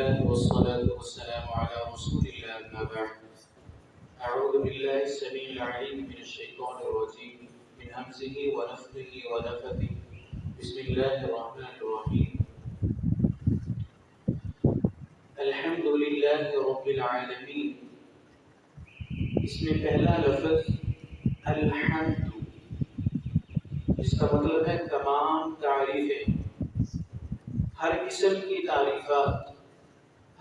لله والصلاة والسلام على رسول الله أما بعد. أعوذ بالله السميع العليم من الشيطان الرجيم، من همزه ونفخه ونفثه. بسم الله الرحمن الرحيم. الحمد لله رب العالمين. اس میں پہلا لفظ الحمد. اس کا مطلب ہے تمام تعریفیں. ہر قسم کی تعریفات.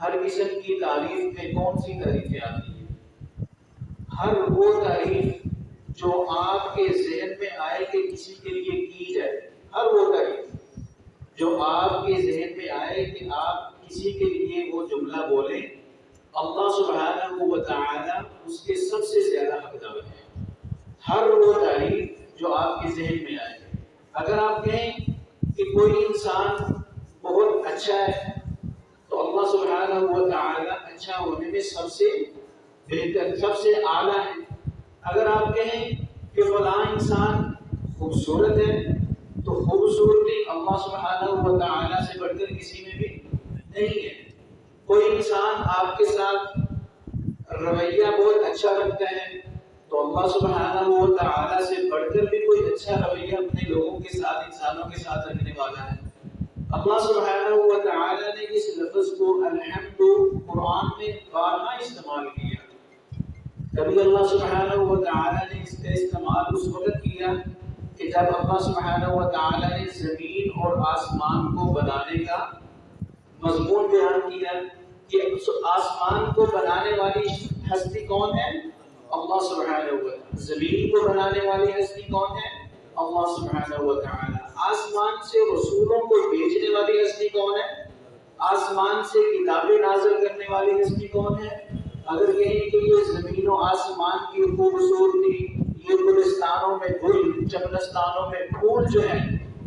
ہر قسم کی تعریف میں کون سی تعریفیں آتی ہیں؟ ہر وہ تعریف جو آپ کے ذہن میں آئے کہ کسی کے لیے کی جائے، ہر وہ تعریف جو آپ کے ذہن میں آئے کہ آپ کسی کے لیے وہ جملہ بولیں، اللہ سبحانہ و تعالی اس کے سب سے زیادہ حقدار ہے ہر وہ تعریف جو آپ کے ذہن میں آئے۔ اگر آپ کہیں کہ کوئی انسان بہت اچھا ہے اللہ سبحانہ و تعالی اچھا ہونے میں سب سے بہتر، سب سے اعلیٰ ہے۔ اگر آپ کہیں کہ فلاں انسان خوبصورت ہے، تو خوبصورتی اللہ سبحانہ و تعالی سے بڑھ کر کسی میں بھی نہیں ہے۔ کوئی انسان آپ کے ساتھ رویہ بہت اچھا رکھتا ہے، تو اللہ سبحانہ و تعالی سے بڑھ کر بھی کوئی اچھا رویہ اپنے لوگوں کے ساتھ، انسانوں کے ساتھ رکھنے والا ہے۔ اللہ سبحانہ و تعالی نے اس لفظ کو الحمد قرآن میں بارہا استعمال کیا۔ کبھی اللہ سبحانہ و تعالی نے اس کا استعمال اس وقت کیا کہ جب اللہ سبحانہ و تعالی نے زمین اور آسمان کو بنانے کا مضمون بیان کیا کہ آسمان کو بنانے والی ہستی کون ہے؟ اللہ سبحانہ و تعالی زمین کو بنانے والی ہستی کون ہے؟ اللہ سبحانہ و تعالی آسمان سے رسولوں کو بیچنے والی ہستی کون ہے؟ آسمان سے کتابیں نازل کرنے والی ہستی کون ہے؟ اگر کہیں کہ یہ زمین و آسمان کی خوبصورتی، یہ گلستانوں میں گل، چمنستانوں میں پھول جو ہے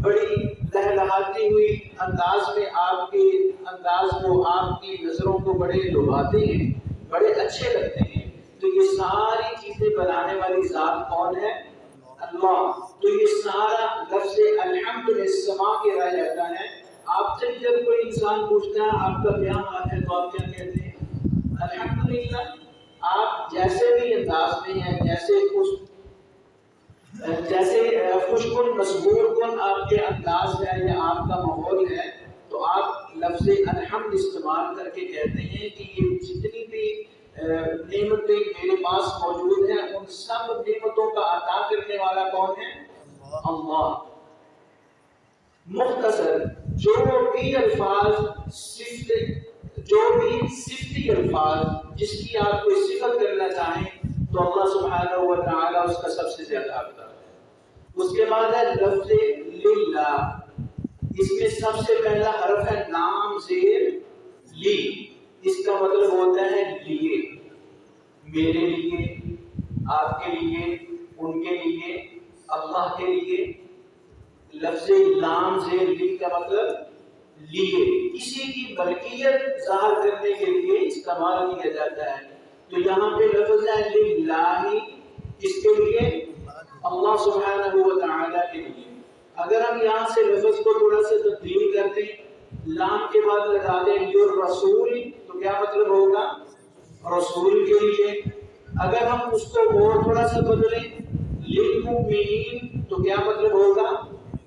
بڑی لہلہاتی ہوئی انداز میں آپ کے انداز کو، آپ کی نظروں کو بڑے لبھاتے ہیں، بڑے اچھے لگتے ہیں۔ تو یہ ساری چیزیں بنانے والی ذات کون ہے؟ اللہ تو یہ سارا لفظ الحمد سما کے رہ جاتا ہے۔ آپ سے جب کوئی انسان پوچھتا ہے، آپ کا کیا حال ہے، تو آپ کیا کہتے ہیں؟ الحمدللہ، آپ جیسے بھی انداز میں ہیں، جیسے خوش جیسے خوش کن مسبور کن آپ کے انداز ہے یا آپ کا ماحول ہے، تو آپ لفظ الحمد استعمال کر کے کہتے ہیں کہ یہ جتنی بھی نعمتیں میرے پاس موجود ہیں، ان سب نعمتوں کا عطا کرنے والا کون ہے؟ اللہ۔ مختصر، جو بھی الفاظ صفت، جو بھی صفتی الفاظ جس کی آپ کوئی صفت کرنا چاہیں، تو اللہ سبحانہ و تعالی اس کا سب سے زیادہ حقدار ہے۔ اس کے بعد ہے لفظ للہ۔ اس میں سب سے پہلا حرف ہے نام زیر لی۔ اس کا مطلب ہوتا ہے لیے۔ میرے لیے، آپ کے لیے، ان کے لیے، اللہ کے لیے۔ لفظ لام زیر لی کا مطلب لیے۔ کسی کی ملکیت ظاہر کرنے کے لیے استعمال کیا جاتا ہے۔ تو یہاں پہ لفظ ہے للہ۔ اس کے لیے اللہ سبحانہ و تعالی کے لیے۔ اگر ہم یہاں سے لفظ کو تھوڑا سا تبدیل کرتے ہیں لام کے بعد لگا دیں یور رسول، تو کیا مطلب ہوگا؟ رسول کے لیے۔ اگر ہم اس کو اور تھوڑا سا بدلیں، للمؤمنین، تو کیا مطلب ہوگا؟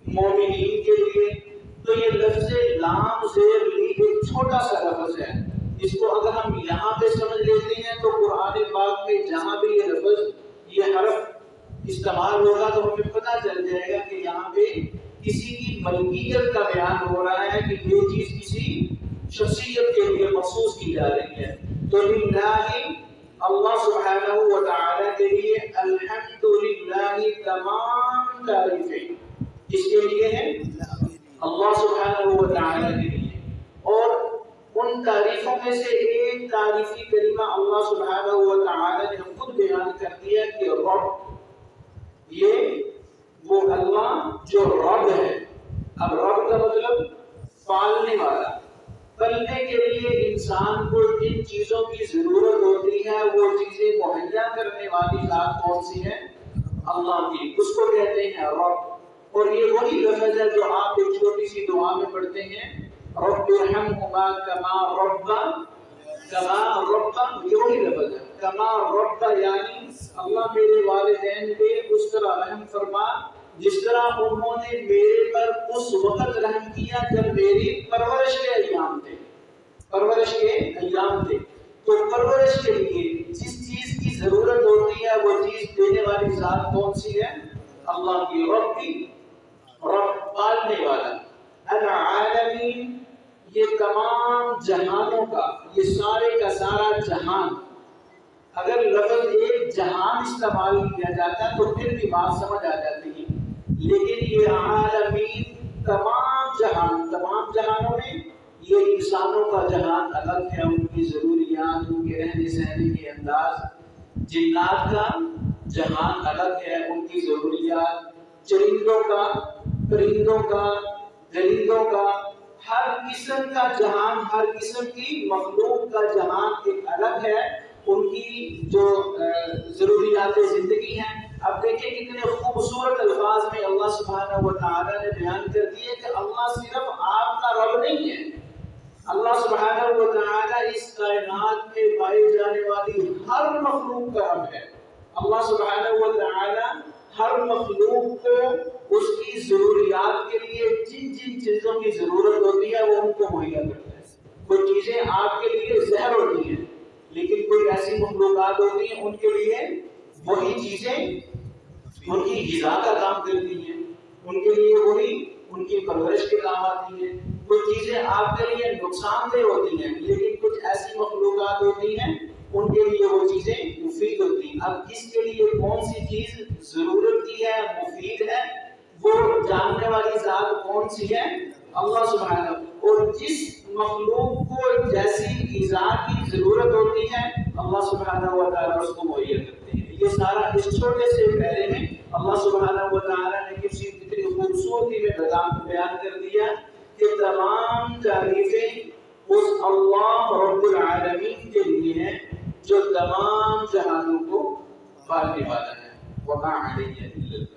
مومنین کے لیے۔ تو یہ لفظ لام زیر لی ایک چھوٹا سا لفظ ہے۔ اس کو اگر ہم یہاں پہ سمجھ لیتے ہیں، تو قرآن پاک میں جہاں بھی یہ لفظ، یہ حرف استعمال ہوگا، تو ہمیں پتہ چل جائے گا کہ یہاں پہ کسی کی ملکیت کا بیان ہو رہا ہے کہ یہ چیز کسی شخصیت کے لیے مخصوص کی جا رہی ہے۔ تو للہ اللہ سبحانہ و تعالی کے لیے الحمدللہ تمام تعریفیں کس کے لیے ہیں؟ اللہ سبحانہ و تعالی کے لیے۔ اور ان تعریفوں میں سے ایک تعریفی کریمہ اللہ سبحانہ و تعالی نے خود بیان کر دیا کہ رب، یہ وہ اللہ جو رب ہے۔ مطلب پالنے والا۔ پلنے کے لیے انسان کو جن چیزوں کی ضرورت ہوتی ہے، وہ چیزیں مہیا کرنے والی ذات کون سی ہے؟ اللہ کی۔ اس کو کہتے ہیں رب۔ اور یہ وہی لفظ ہے جو آپ ایک چھوٹی سی دعا میں پڑھتے ہیں۔ رب ارحمهما كما ربا کما ربا یہ وہی لفظ ہے۔ کما ربا یعنی اللہ میرے والدین پہ اس طرح رحم فرما جس طرح انہوں نے میرے پر اس وقت رحم کیا جب میری پرورش کے ایام تھے، پرورش کے ایام تھے۔ تو پرورش کے لیے جس چیز کی ضرورت ہوتی ہے، وہ چیز دینے والی ذات کون سی ہے؟ اللہ کی رب کی رب پالنے والا۔ العالمین، یہ تمام جہانوں کا، یہ سارے کا سارا جہان۔ اگر لفظ ایک جہان استعمال کیا جاتا ہے تو پھر بھی بات سمجھ آ جاتی۔ ہے لیکن یہ عالمین تمام جہان، تمام جہانوں میں یہ انسانوں کا جہان الگ ہے، ان کی ضروریات، ان کے رہنے سہنے کے انداز، جنات کا جہان الگ ہے، ان کی ضروریات، چرندوں کا، پرندوں کا درندوں کا، ہر قسم کا جہان، ہر قسم کی مخلوق کا جہان ایک الگ ہے۔ ان کی جو ضروریات زندگی ہیں، اب دیکھیں کتنے خوبصورت الفاظ میں اللہ سبحانہ و تعالی نے بیان کر دیے کہ اللہ صرف آپ کا رب نہیں ہے۔ اللہ سبحانہ و تعالی اس کائنات میں پائی جانے والی ہر مخلوق کا رب ہے۔ اللہ سبحانہ و تعالی ہر مخلوق کو اس کی ضروریات کے لیے جن جن چیزوں کی ضرورت ہوتی ہے، وہ ان کو مہیا کرتا ہے۔ کوئی چیزیں آپ کے لیے زہر ہوتی ہیں ایسی مخلوقات ہوتی ہیں، ان کے لیے وہی چیزیں، ان کی غذا کا کام کرتی ہیں۔ ان کے لیے وہی، ان کی پرورش کے کام آتی ہیں۔ کچھ چیزیں آپ کے لیے نقصان دہ ہوتی ہیں، لیکن کچھ ایسی مخلوقات ہوتی ہیں، ان کے لیے وہ چیزیں مفید ہوتی ہیں۔ اب کس کے لیے کون سی چیز ضرورت کی ہے، مفید ہے؟ وہ جاننے والی ذات کون سی ہے؟ اللہ سبحانہ۔ اور جس مخلوق کو جیسی غذا کی ضرورت ہوتی ہے اللہ سبحانہ و تعالیٰ اس کو مہیا کرتے ہیں۔ یہ سارا اس چھوٹے سے پہلے میں اللہ سبحانہ و تعالیٰ نے کسی کتنی خوبصورتی میں نظام بیان کر دیا کہ تمام تعریفیں اس اللہ رب العالمین کے لیے ہیں، جو تمام جہانوں کو پالنے والا ہے۔ وما علیہ الا